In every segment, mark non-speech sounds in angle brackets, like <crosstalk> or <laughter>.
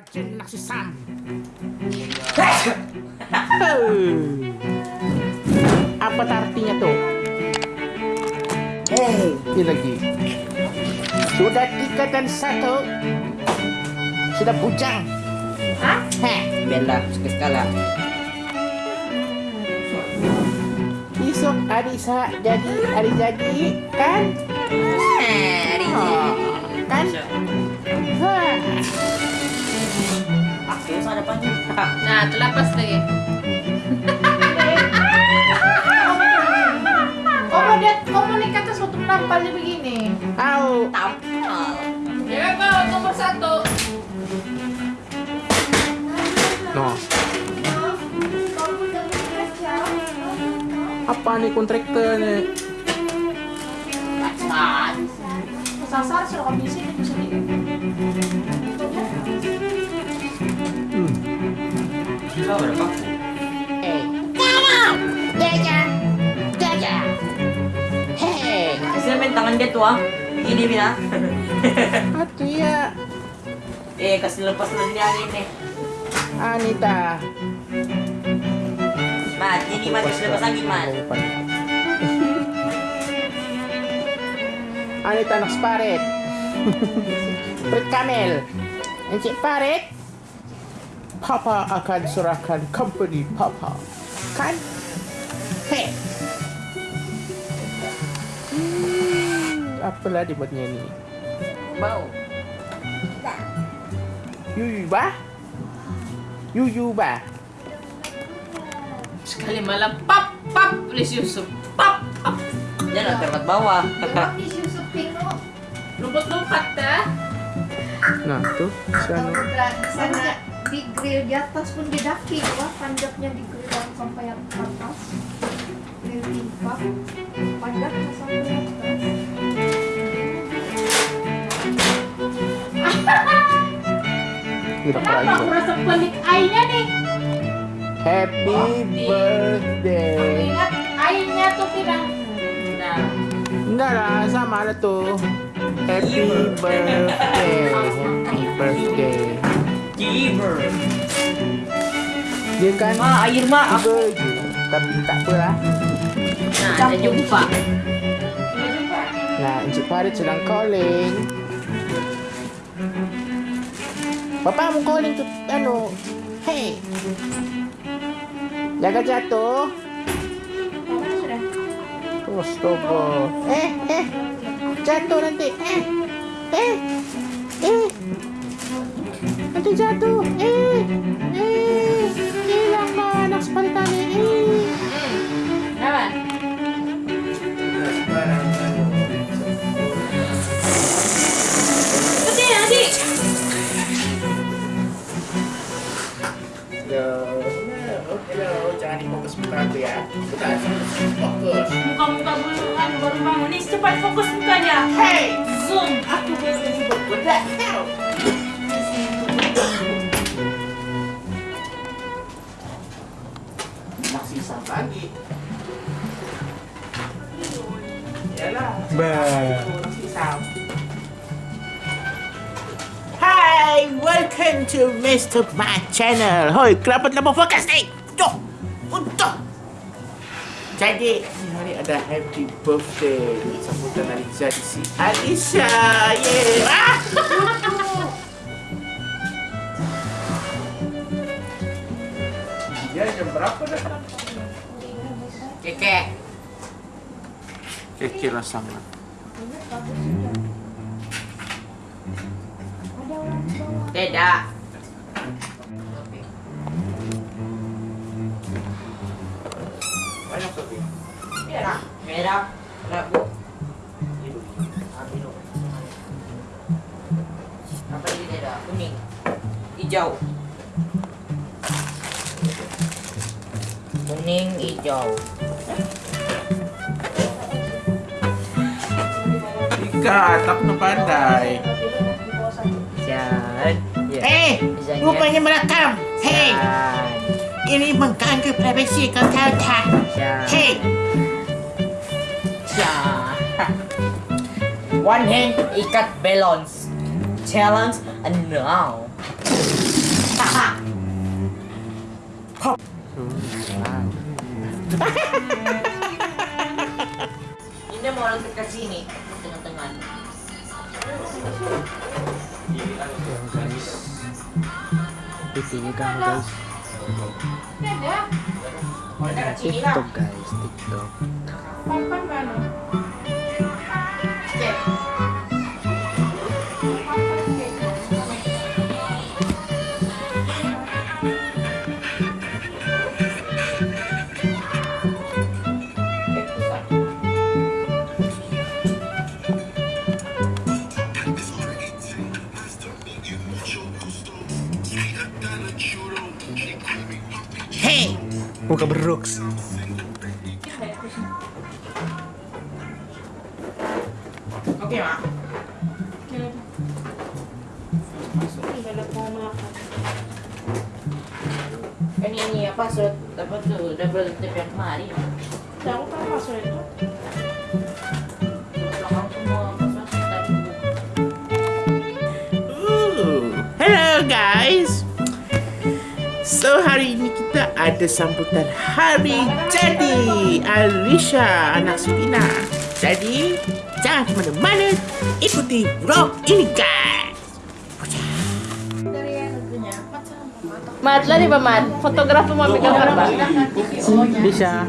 Rajen Naksisam. Apa artinya tuh? Eh, ini lagi. Sudah tiga dan satu. Sudah bujang. Hah? Heh, Bella, sekali besok hari sa jadi hari jadi kan? Hari Oh, Nah, terlepas lagi. <laughs> Kamu lihat waktu menampalnya begini. Au, Tampal. Ya nomor satu. no. Apa nih kontraktornya? Sasar sudah kami sini bisa Berapa? Eh, Jaja, Jaja. Hei, Kasi main tangan dia tuh ah. Ini bina. atu ya, eh, kasi lepas lang niya ini. Anita. Mat, ini mat, kasi lepas lagi mat. Anita anak sparet. Prit Kamel. Encik Paret. Papa akan serahkan company Papa. Kan? Hei. Hmm, apalah dibuatnya ini? Bau. Yuyu ba? Yuyu ba? Sekali malam pap pap please Yusuf. Pap pap. Yan, ang termat bawah. Yusuf Pino. Lompat-lompat dah. Nah, tuh sana. Sana di grill di atas pun didaki, wah panjatnya di grill yang sampai yang atas. Grill timpa, panjatnya sampai atas. Kenapa aku rasa pelik airnya nih? Happy birthday. Ingat airnya tuh tidak. Nah, Enggak lah, sama ada tuh. Happy birthday. Happy birthday. Giver. Dia kan Ma, air ma. tiga je. Tapi tak apa lah. nah ada jumpa. Nah, Encik Farid sedang calling. Bapak mau calling tu, anu. Hey. Jaga jatuh. Astaga. Eh, eh. Jatuh nanti. Eh. Eh. Eh. Nanti jatuh. Eh. Eh. Hi, welcome to Mr. My Channel. Hoi, kenapa tak mau fokus ni? Tuh, untuk. Jadi, hari ada happy birthday sambutan Alisa di si Alisa. Yeay. Ah! Dia jam berapa dah? Keke. Tidak. Banyak tapi. Merah. Merah. Merah? Kuning. Hijau. Kuning, hijau. Enggak, aku udah pandai. Jangan. Ya. Eh, hey, merekam. Hei, ini mengganggu privasi kau tahu tak? Hei. One hand ikat balance. Challenge and now. Pop. ini mau lanjut ke sini. Ayan guys. Titinig ako guys. Ayan, TikTok guys. TikTok. TikTok. Muka beruks Oke, Mak. Kan ini apa surat apa tuh double tap yang kemarin. Tahu kan password itu? Hello guys. So hari juga ada sambutan hari jadi Alisha anak Sulina. Jadi, jangan ke mana-mana, ikuti vlog ini guys. Matlah nih fotografer mau ambil gambar, apa? Bisa.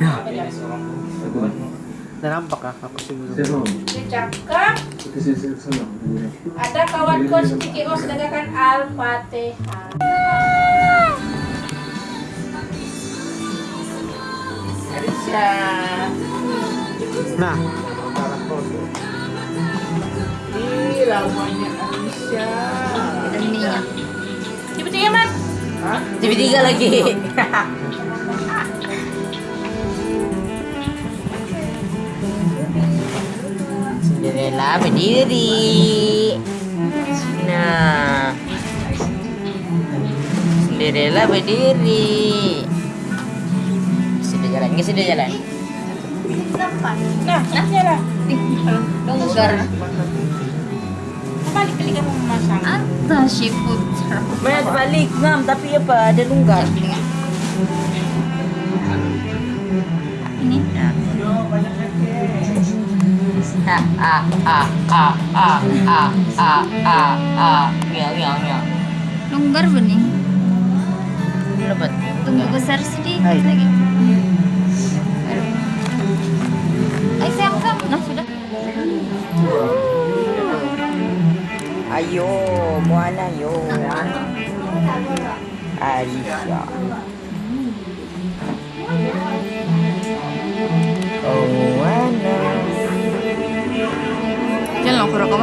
Ya. Udah nampak ya, aku sih belum. Cakap. Ada kawan kos Tiki Os dengarkan Al-Fatihah. Nah, Ini ramanya Aisyah. Ini. Tiba-tiba, Mat. Hah? Tiba-tiba lagi. Cinderella berdiri. Nah. Cinderella berdiri. Sudah jalan, nggak sudah jalan. Nah, ini lah. Longgar. Balik balik kamu memasang. Ada si putra. Banyak balik ngam tapi apa ada longgar. Ah ah ah ah ah ah ah ah ah. Ngel ngel ngel. Longgar bening. Lebat. Tunggu besar sedikit lagi. Ay, sayang sam. Nah, sudah. Ayo, Moana yo. Alicia.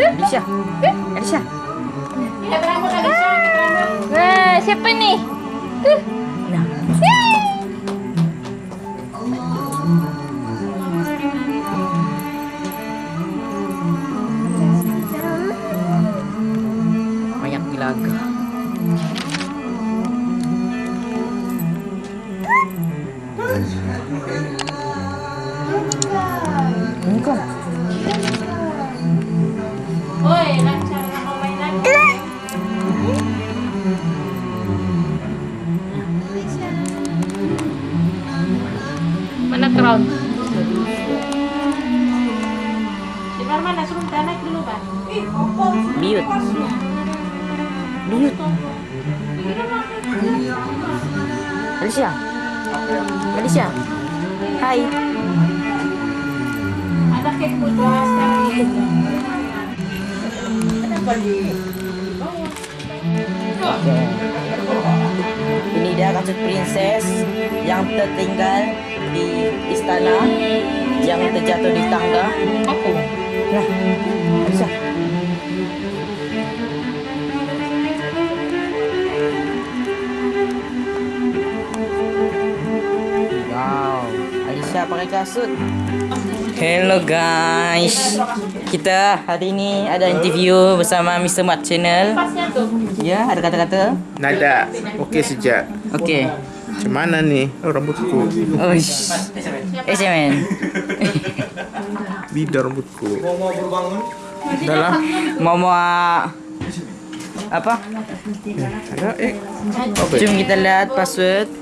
Adisha. Adisha. Kita berangkat Wah, siapa nih? Nah. Banyak Alicia. Hai. Ada. Kenapa di Oke. Ini dia kasut princess yang tertinggal di istana yang terjatuh di tangga. Aku. Nah, Alisa. Alisa pakai kasut. Hello guys, kita hari ini ada interview bersama Mr. Mat Channel. Ya, ada kata-kata. Nada. Oke sejak. Oke. Macam mana nih oh, rambutku? Oh, sh- eh, men. Bida rambutku. Udah lah. Mau mau apa? Ada eh. Apa? Jom kita lihat password.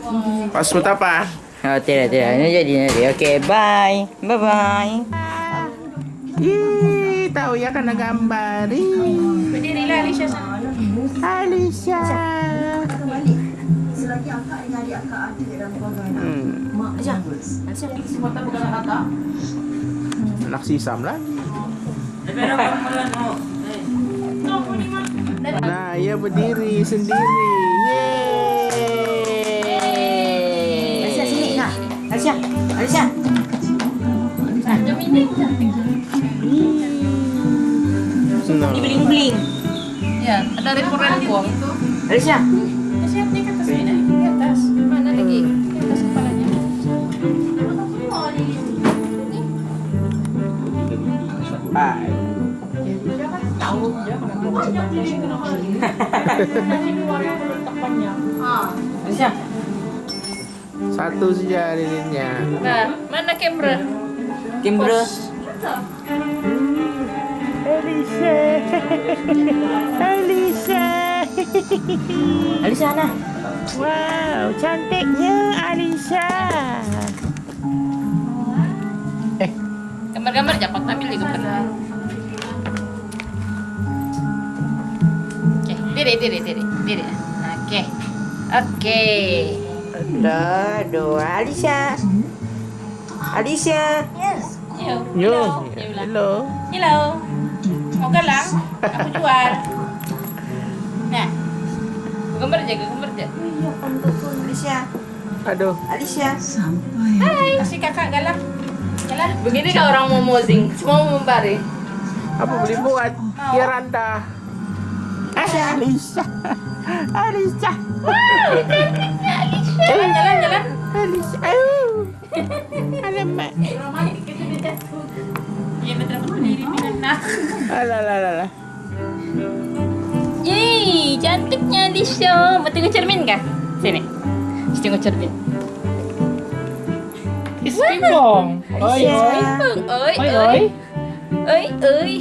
Password apa? Oh, tidak, tidak. Ini jadi nanti. Oke, bye. Bye bye. Ih, tahu ya karena gambar. Ih, Berdiri lah Alicia sana. Alicia. Hmm. Anak sisam lah. Nah, ia berdiri sendiri. Yeay. Alicia. Alicia. Nah. Bling bling. Ya, ada rekor-rekor. Alicia. Siap di atas ini, di atas. Mana lagi? Di atas kepalanya. Bye. Ah. Alicia. Satu saja lilinnya. Nah, mana kamera? Kimbra. Alicia. Alicia. Alicia nah. Wow, cantiknya Alicia. Gambar-gambar dapat ambil juga pernah. Oke, diri, diri, diri, diri. Oke, oke. Ada dua Alicia. Alicia. Yo, Yo, hello. Hello. Hello. Mau galang? Aku jual. Nah, gambar aja, gambar aja. Alicia. Aduh, Alicia. Hai, si kakak galang. Galang. Begini kau orang mau mosing, semua mau membari. apa boleh buat? Ya Randa. Alicia. Alicia. Jalan, jalan, jalan. Alicia. Aduh. Alamak. Iya, betul berdiri nah. Alah, alah, alah, alah. Yeay, cantiknya di show. Mau tengok cermin kah? Sini. Kita tengok cermin. Pimpong. Oi, oi. Oi, Oi, oi. oi. Oi, oi.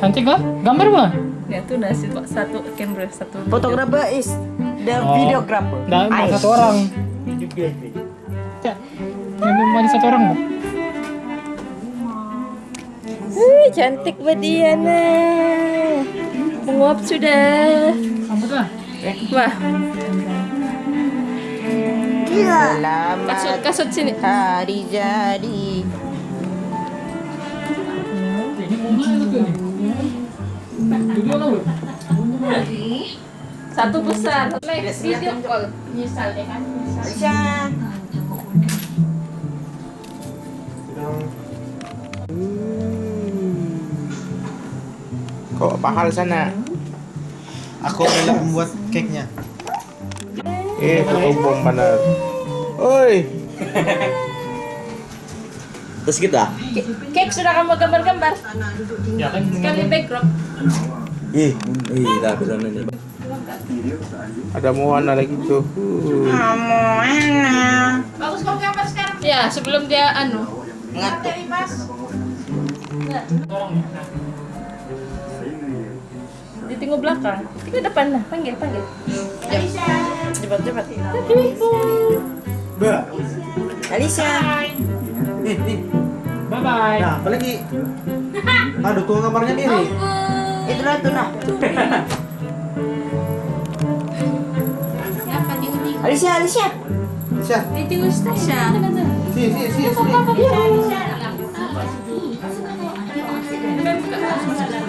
Cantik kah? Gambar ba? Ya tuh nasi satu kamera satu. Photographer is the Oh. videographer. Dah Ai. satu orang. Ya. Yang satu orang ba? Wih, cantik banget Diana. Menguap sudah. Sambut lah. Wah, Selamat kasut kasut sini. hari jadi. Ini bunga itu tuh. Duduk. Satu besar. Like video call. Misalnya kan. Alicia. Kok pahal sana? Aku adalah pembuat cake-nya. Eh, ketumbong benar. Oi. Terus kita? Cake sudah kamu gambar-gambar. Ya kan. Sekali backdrop. Ih, ih, dah aku sana ni. Ada Moana lagi tuh. Uh. Bagus kamu gambar sekarang. Ya, sebelum dia anu. Ngantuk. Ditinggal belakang. Tinggal depan lah. Panggil, panggil. Cepat cepat. Ba. Nih, nih. Bye bye. Nah, apa lagi? Aduh, tuang kamarnya diri. Itulah itu nah. <laughs> uni? Alicia Alicia. Bisa. Itu Tasya. Si, si, si, si.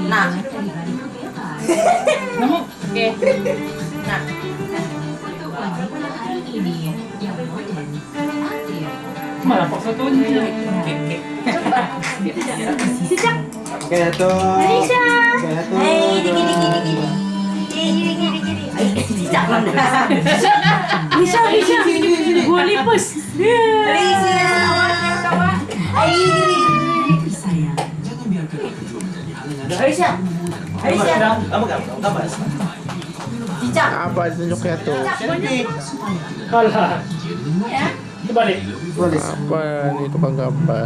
Nah. Nama? Oke. Malah pak satu ni. Kek, kek. Oke, satu. Alicia. Dikit dikit dikit. Cicak Alicia, Alicia. Gua lipus. Alicia. Alicia. Alicia. Kamu kamu kamu. Cicak. Apa tunjuknya tuh? Kalah. Balik. Apa nih tukang gambar?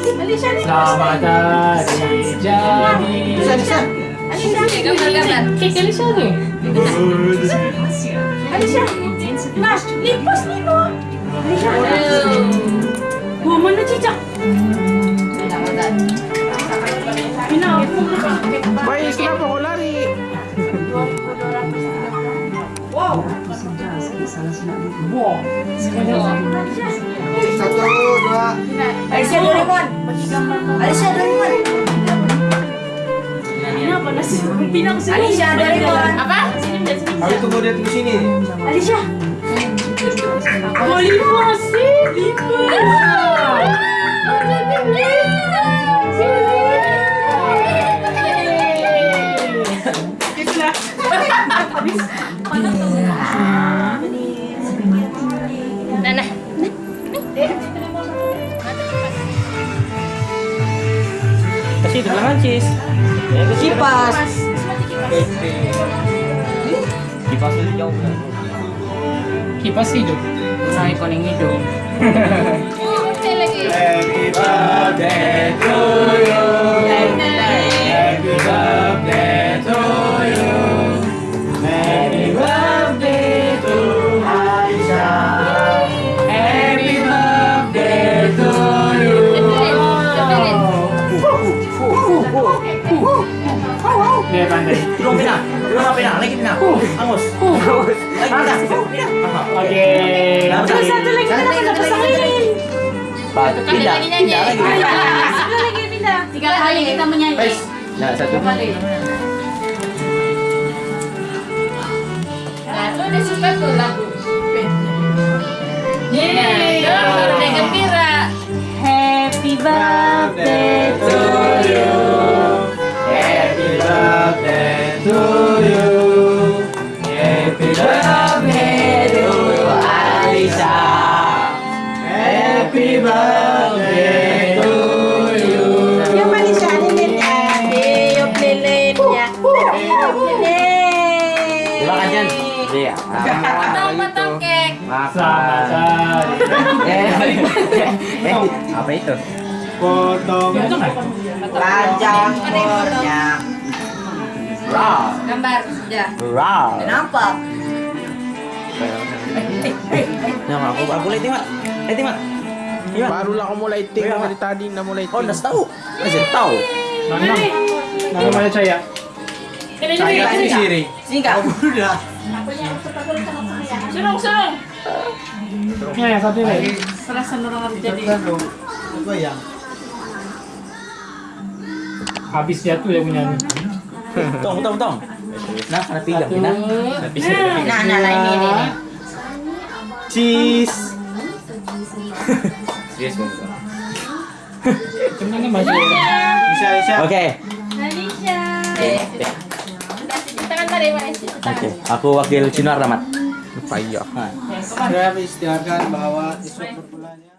Selamat hari jadi. Bisa, bisa. Alicia, gambar-gambar. Lipus nih mana cicak? Aku Baik, kenapa kau lari? Satu, dua. Alicia Doraemon. Alicia Doraemon. Kenapa nasi pinang sini? Alicia Doraemon. Apa? Sini, Mbak, sini. Ayo tunggu dia tunggu sini. Alicia. Oh, lima sih, lima. Nah, itu cis. Ya, ke kipas. Kipas itu jauh kan. Kipas hidup. Nah. Oke lagi. Happy birthday to you. Happy birthday Angus. Oke. Terus satu lagi kita dapat pasangan. Pindah. Pindah lagi nyanyi. Pindah lagi. Satu lagi pindah. Tiga kali kita menyanyi. Nah, satu. kali. Nah, lu udah suka tuh lagu. Yeay, udah gembira. Happy birthday to you. Happy birthday to you. Kasih. Iya. Potong-potong kek. Selamat hari. Eh, apa itu? Potong. Panjang umurnya. Raw. Gambar sudah. Raw. Nampak. Nah, aku aku lihat mat. Lihat mat. Iya. Barulah aku mulai ting Iya, dari tadi na mulai Oh, udah tahu. Masih tahu. Nana. Nana mana Caya? Ini Saya. Udah. Sunung, sunung. Ya, yang satu ini. Serasa nurang jadi. Apa yang? Habis jatuh ya punya. Tong, tong, tong. Nah, ada. Satu. Nah, nah, nah, nah, ini, ini, ini. Cheese. <laughs> Bang. Kan masih. Bisa, bisa. Oke. Oke. Aku wakil Sinar Rahmat. Lupa iya. Nah. Sudah istiharkan bahwa esok perpulangnya